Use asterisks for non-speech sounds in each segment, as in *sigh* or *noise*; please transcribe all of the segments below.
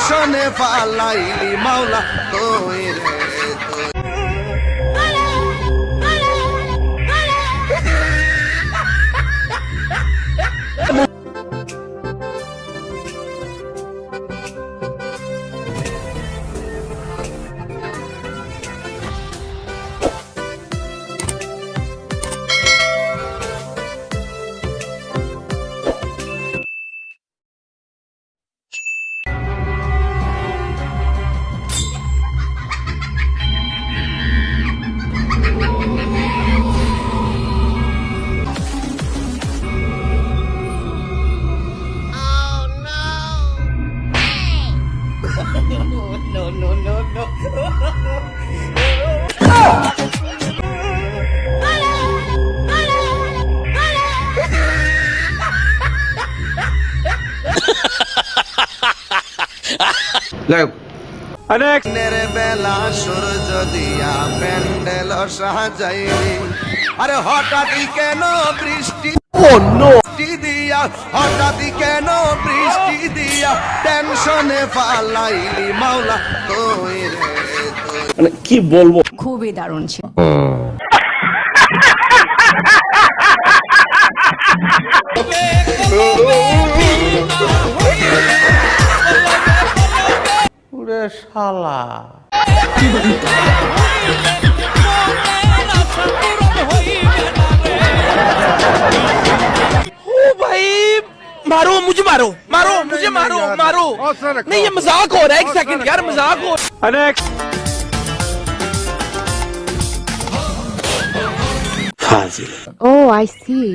দর্শনে পালাইলি মাওলা তোরে no, no, no, no. *laughs* no. বেলা সূর্য দিয়া প্যান্ডেল সাজাইলি। আরে হঠাৎই কেন বৃষ্টি বৃষ্টি দিয়া হঠাৎই কেন বৃষ্টি দিয়া টেনশনে ফালাইলি মাওলা তুই মানে কি বলব? খুবই দারুণ ছিল। falar. भाई मारो मुझे मारो मारो मुझे मारो मारो। नहीं ये मज़ाक हो रहा है एक सेकंड यार मज़ाक हो अरे फाजिल ओ आई सी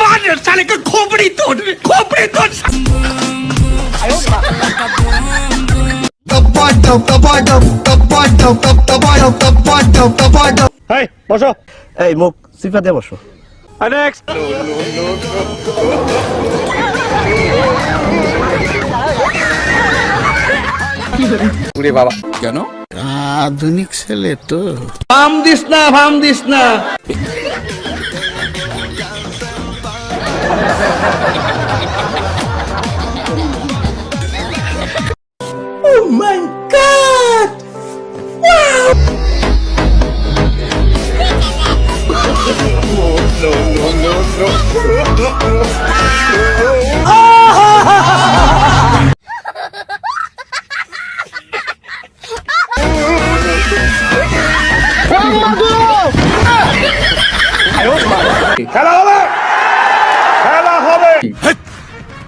मार साले का खोपड़ी तोड़ खोपड़ी तोड़ বসো এই মুখ সিফা দিয়ে বসো ফাম দিস না ফাম দিস না oh my god! Wow!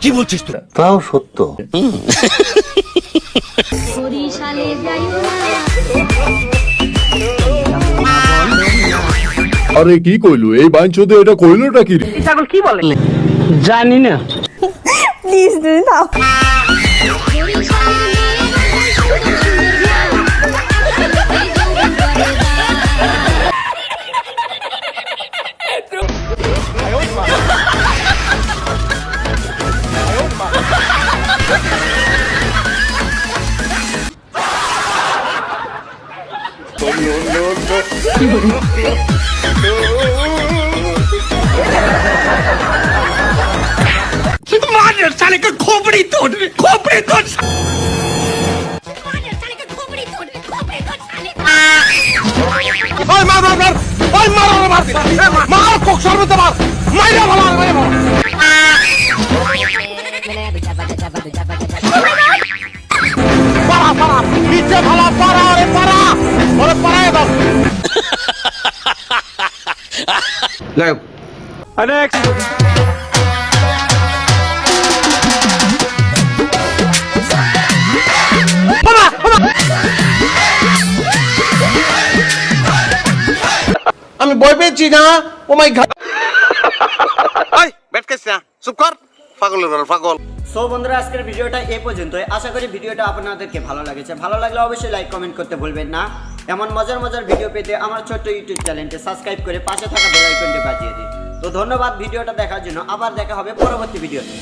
বরিশালে তাও সত্য। আরে কি কইলু? এই বাঞ্চোদে এটা কইলোটা কি রে? জানি না। প্লিজ তুমি मार साले का खोपड़ी तोड़ खोपड़ी तोड़ ওই মার মার মার ওই মার মার মার এ মার মার কোক সর্বতে মার মাইরা ভালো মাইরা ভালো উঠে খালা পাড়া ওরে পাড়া। ওরে পাড়ায় দাও। যাই হোক। আমি বই পেয়েছি না। ও মাই ঘাট বেট চুপ কর। পাগলের সো বন্ধুরা, আজকের ভিডিওটা এ পর্যন্ত আশা করি ভিডিওটা আপনাদেরকে ভালো লাগেছে। ভালো লাগলে অবশ্যই লাইক কমেন্ট করতে ভুলবেন না। এমন মজার মজার ভিডিও পেতে আমার ছোট্ট ইউটিউব চ্যানেলটি সাবস্ক্রাইব করে পাশে থাকা বেল আইকনটি বাজিয়ে দিন। তো ধন্যবাদ ভিডিওটা দেখার জন্য। আবার দেখা হবে পরবর্তী ভিডিওতে